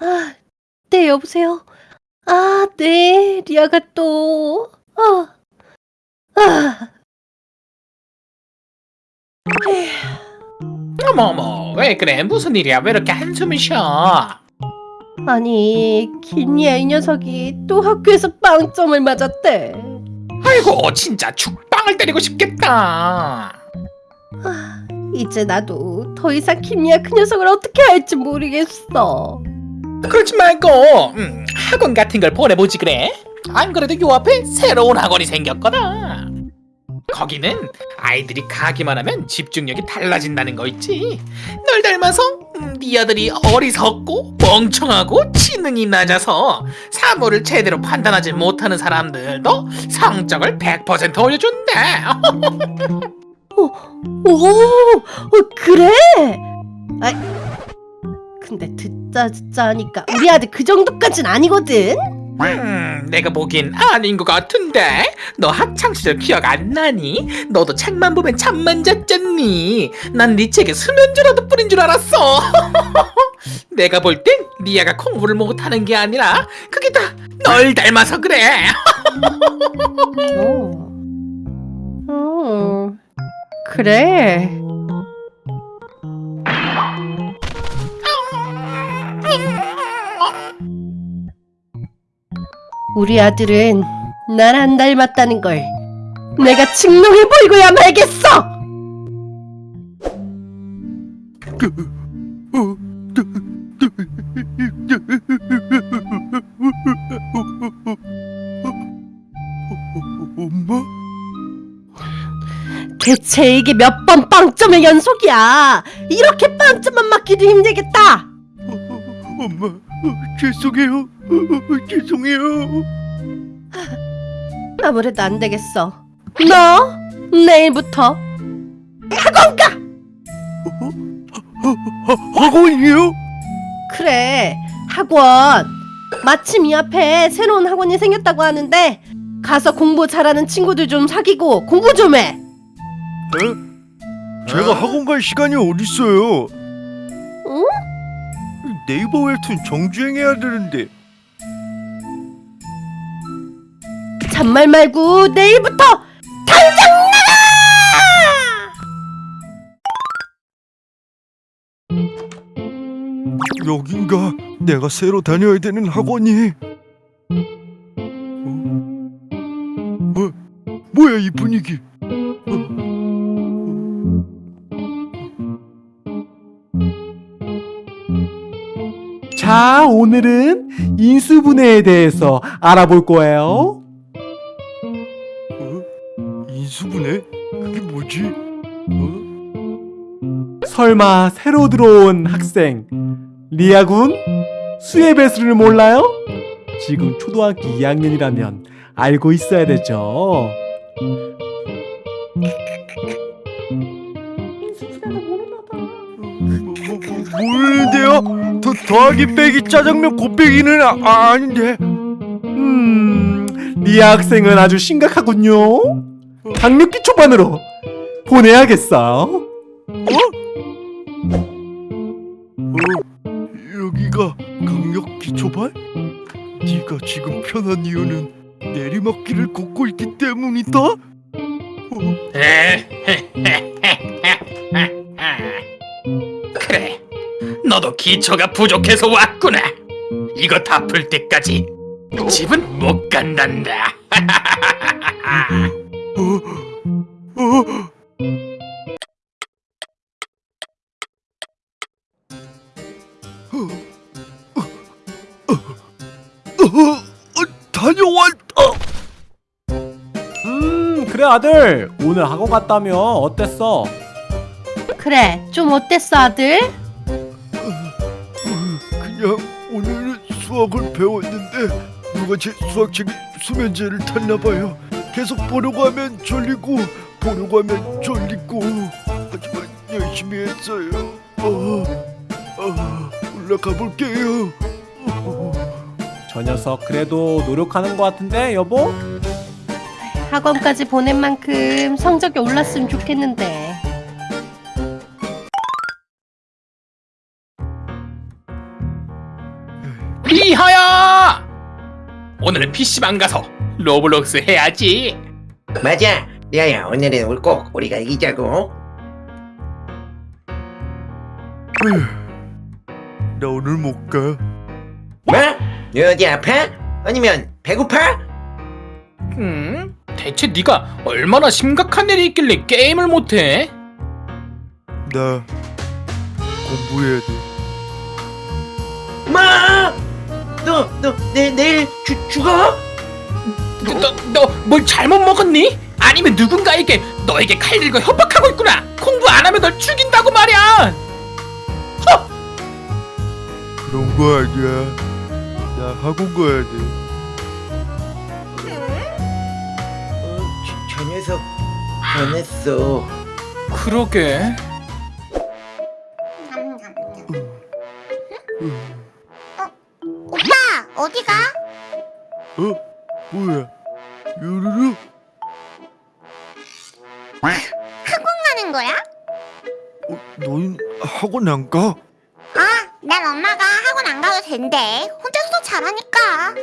아, 네, 여보세요? 아, 네, 리아가 또, 아, 아. 어머 어머 왜 그래 무슨 일이야 왜 이렇게 한숨을 쉬어 아니, 김리아 이 녀석이 또 학교에서 빵점을 맞았대. 아이고 진짜 죽빵을 때리고 싶겠다 아, 이제 나도 더 이상 김리아 그 녀석을 어떻게 할지 모르겠어. 그러지 말고. 음, 학원 같은 걸 보내보지 그래. 안 그래도 요 앞에 새로운 학원이 생겼거든. 거기는 아이들이 가기만 하면 집중력이 달라진다는 거 있지. 널 닮아서 음, 네 아들이 어리석고 멍청하고 지능이 낮아서 사물을 제대로 판단하지 못하는 사람들도 성적을 100% 올려준대. 오, 어, 그래? 아, 근데 듣자 듣자 하니까 우리 아들 그 정도까진 아니거든? 음, 내가 보긴 아닌 것 같은데 너 학창시절 기억 안 나니? 너도 책만 보면 잠만 잤잖니 난 네 책에 수면제라도 뿌린 줄 알았어 내가 볼땐 리아가 공부를 못하는 게 아니라 그게 다 널 닮아서 그래 어. 어. 그래. 우리 아들은 날 안 닮았다는 걸 내가 증명해 보이고야 말겠어. 엄마? 대체 이게 몇 번 빵점의 연속이야. 이렇게 빵점만 맞기도 힘들겠다. 엄마, 어, 죄송해요. 어, 죄송해요. 아무래도 안 되겠어. 너 내일부터 학원 가. 하, 학원이요? 그래 학원. 마침 이 앞에 새로운 학원이 생겼다고 하는데 가서 공부 잘하는 친구들 좀 사귀고 공부 좀 해. 에? 제가 학원 갈 시간이 어딨어요? 응? 네이버 웹툰 정주행해야 되는데 잔말 말고 내일부터 당장 나가! 여긴가 내가 새로 다녀야 되는 학원이 어? 뭐, 뭐야 이 분위기 어? 자, 오늘은 인수분해에 대해서 알아볼 거예요. 인수분해? 그게 뭐지? 어? 설마 새로 들어온 학생 리아군 수의 배수를 몰라요? 지금 초등학교 2학년이라면 알고 있어야 되죠. 뭐, 뭐, 뭐, 모르는데요? 더, 더하기 빼기 짜장면 곱빼기는 아, 아, 아닌데 음, 리아 학생은 아주 심각하군요. 강력기 초반으로 보내야겠어. 어? 여기가 강력 기 초반? 네가 지금 편한 이유는 내리막길을 걷고 있기 때문이다? 어? 그래 너도 기초가 부족해서 왔구나 이거 다 풀 때까지 집은 못 간단다 다녀왔다. 음, 그래 아들. 오늘 학원 갔다며 어땠어? 그래 좀 어땠어 아들? 그냥 오늘은 수학을 배웠는데 누가 제 수학책에 수면제를 탔나 봐요. 계속 보려고 하면 졸리고 보려고 하면 졸리고 하지만 열심히 했어요. 어, 어, 올라가 볼게요. 어, 저 녀석 그래도 노력하는 것 같은데 여보? 학원까지 보낸 만큼 성적이 올랐으면 좋겠는데. 에, 리아야! 오늘은 PC방 가서 로블록스 해야지. 맞아 리아야 오늘은 우리 꼭 우리가 이기자고 나 오늘 못 가. 뭐? 너 어디 아파? 아니면 배고파? 음? 대체 네가 얼마나 심각한 일이 있길래 게임을 못해? 나 공부해야 돼. 뭐? 너, 너, 내, 내일 죽, 죽어? 너뭘 잘못 먹었니? 아니면 누군가에게 너에게 칼 들고 협박하고 있구나. 공부 안 하면 널 죽인다고 말이야. 그런 거 아니야. 나 학원 가야 돼. 어, 저, 저 녀석 변했어 그러게. 오빠 어디가? 어? 뭐야? 요루루? 학원 가는 거야? 어, 너희 학원 안 가? 아, 난 엄마가 학원 안 가도 된대. 혼자서도 잘하니까.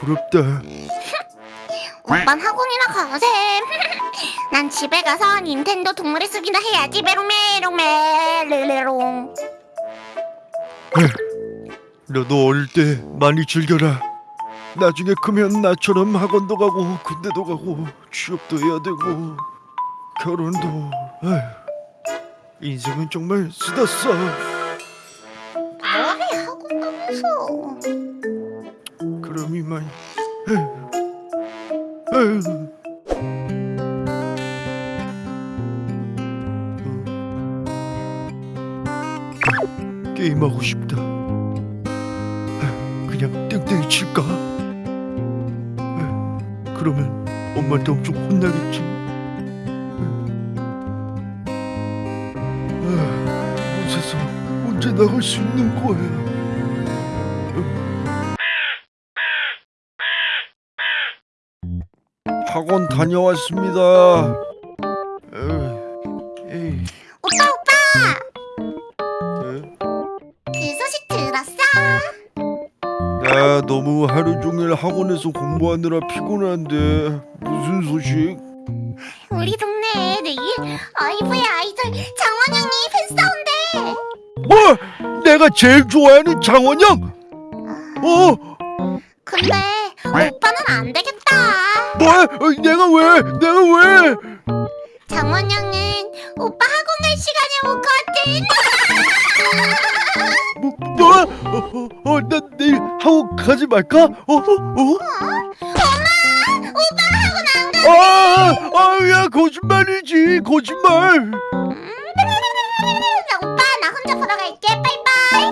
부럽다. 오빤 학원이나 가세. 난 집에 가서 닌텐도 동물의 숲이나 해야지. 메롱메롱메 르르롱. 너도 어릴 때 많이 즐겨라. 나중에 크면 나처럼 학원도 가고 군대도 가고 취업도 해야 되고 결혼도. 에휴, 인생은 정말 쓰다 가면서. 그럼 이만. 게임하고 싶다. 그냥 땡땡이 칠까? 그러면 엄마한테 엄청 혼나겠지. 에휴, 곳에서 언제 나갈 수 있는 거야? 학원 다녀왔습니다. 에이, 오빠 오빠 에? 그 소식 들었어? 나 너무 하루 종일 학원에서 공부하느라 피곤한데 무슨 소식? 우리 동네에 내일 아이브의 아이돌 정원영이 팬싸운대. 뭐? 내가 제일 좋아하는 장원영? 어? 근데 오빠는 안 되겠다. 뭐? 어, 내가 왜? 내가 왜? 정원영은 오빠 학원 갈 시간에 오거든. 뭐? 뭐? 어, 어, 어, 나 내일 학원 가지 말까? 어? 어? 어? 엄마, 오빠 학원 안 가. 아, 아, 야 거짓말이지, 거짓말. 나 오빠 나 혼자 보러 갈게. 빠이빠이.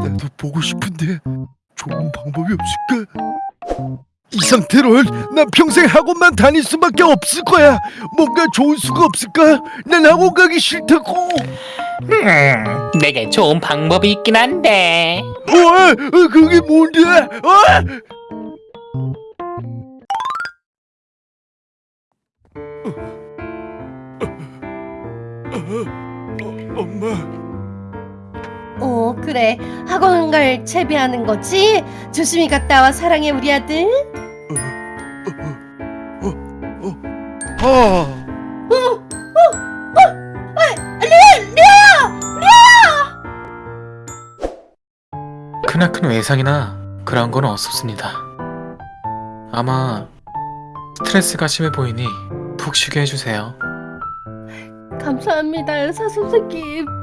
나도 보고 싶은데 방법이 없을까? 이 상태로는 난 평생 학원만 다닐 수밖에 없을 거야. 뭔가 좋은 수가 없을까? 난 학원 가기 싫다고. 음, 내게 좋은 방법이 있긴 한데. 어, 어, 그게 뭔데? 어? 어, 엄마. 어 그래 학원 갈 채비하는 거지? 조심히 갔다 와 사랑해 우리 아들 아. 크나큰 외상이나 그런 건 없었습니다. 아마 스트레스가 심해 보이니 푹 쉬게 해주세요. 감사합니다 의사 선생님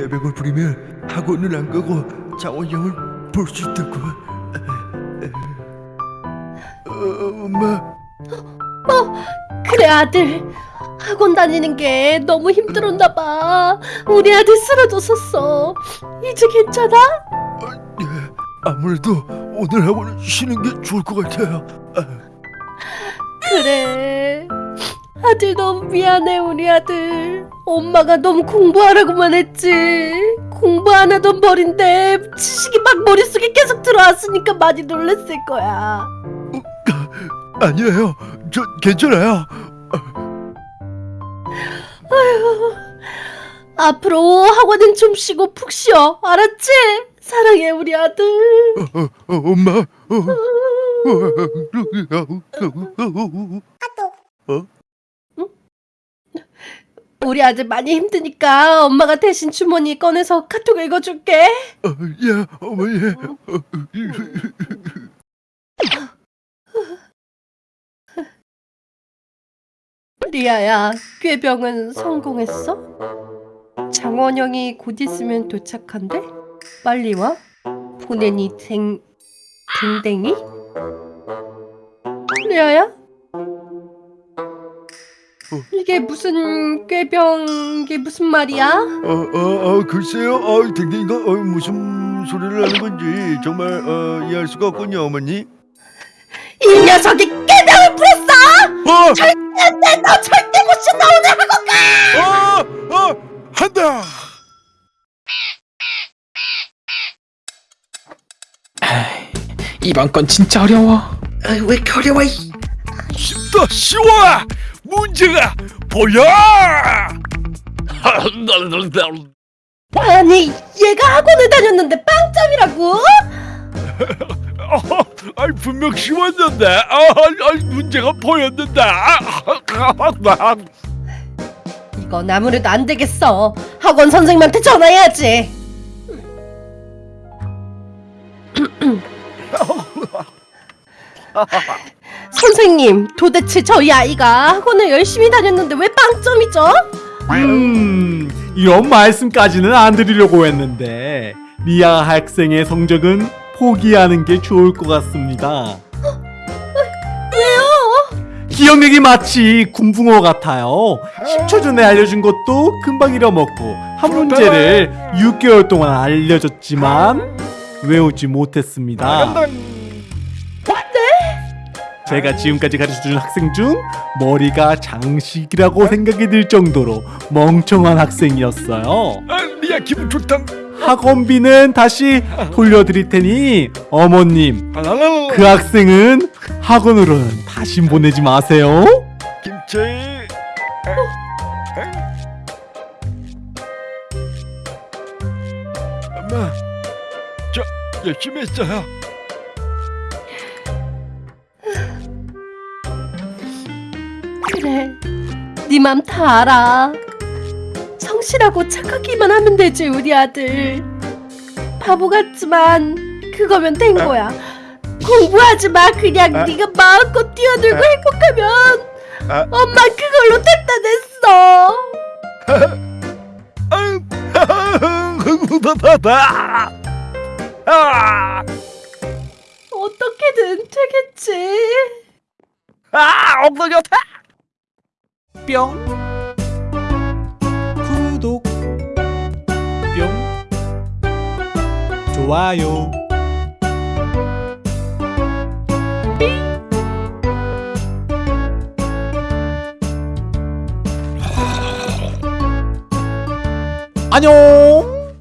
깨병을 부리면 학원을 안 가고 장원영을 볼 수 있다고. 어, 엄마. 그래 아들. 학원 다니는 게 너무 힘들었나 봐. 우리 아들 쓰러졌었어. 이제 괜찮아? 예, 아무래도 오늘 학원은 쉬는 게 좋을 것 같아요. 그래 아들 너무 미안해 우리 아들 엄마가 너무 공부하라고만 했지 공부 안 하던 벌인데 지식이 막 머릿속에 계속 들어왔으니까 많이 놀랬을 거야 아니에요. 저 괜찮아요. 앞으로 학원은 좀 쉬고 푹 쉬어. 알았지? 사랑해 우리 아들. 어, 어, 엄마. 어. 우리 아들 많이 힘드니까 엄마가 대신 주머니 꺼내서 카톡 읽어줄게. 어, 예, 어머니. 리아야, 꾀병은 성공했어? 장원영이 곧 있으면 도착한대? 빨리 와. 보내니 댕... 댕댕이? 리아야? 이게 무슨 꾀병... 이게 무슨 말이야? 어, 어, 어, 글쎄요. 어, 댕댕이가 어, 무슨 소리를 하는 건지 정말 어, 이해할 수가 없군요, 어머니. 이 녀석이 꾀병을 부렸어! 어, 절대 너 절대 고시 나 오늘 학원 가! 어, 어, 한다. 이번 건 진짜 어려워. 아, 왜 이렇게 어려워? 이. 쉽다, 쉬워. 문제가 보여. 아니 얘가 학원을 다녔는데 빵점이라고? 어, 아이 분명 쉬웠는데, 아, 아, 문제가 보였는데. 아, 아, 이건 아무래도 안 되겠어. 학원 선생님한테 전화해야지. 선생님, 도대체 저희 아이가 학원을 열심히 다녔는데 왜 빵점이죠? 음, 이런 말씀까지는 안 드리려고 했는데 리아 학생의 성적은 포기하는 게 좋을 것 같습니다. 왜요? 기억력이 마치 군붕어 같아요. 10초 전에 알려준 것도 금방 잃어먹고 한 문제를 6개월 동안 알려줬지만 외우지 못했습니다. 제가 지금까지 가르쳐준 학생 중 머리가 장식이라고 생각이 들 정도로 멍청한 학생이었어요. 아, 리아 기분 좋다. 학원비는 다시 돌려드릴 테니 어머님 그 학생은 학원으로는 다시 보내지 마세요. 김치. 엄마, 저 열심히 했어요. 그래, 네 맘 다 알아. 성실하고 착하기만 하면 되지 우리 아들. 바보 같지만 그거면 된 거야. 공부하지 마 그냥 아. 네가 마음껏 뛰어들고 아. 행복하면 아. 엄마 그걸로 바바바. 아, 어떻게든 되겠지. 아, 엉덩이 아파. 뿅. 구독. 뿅. 좋아요. 안녕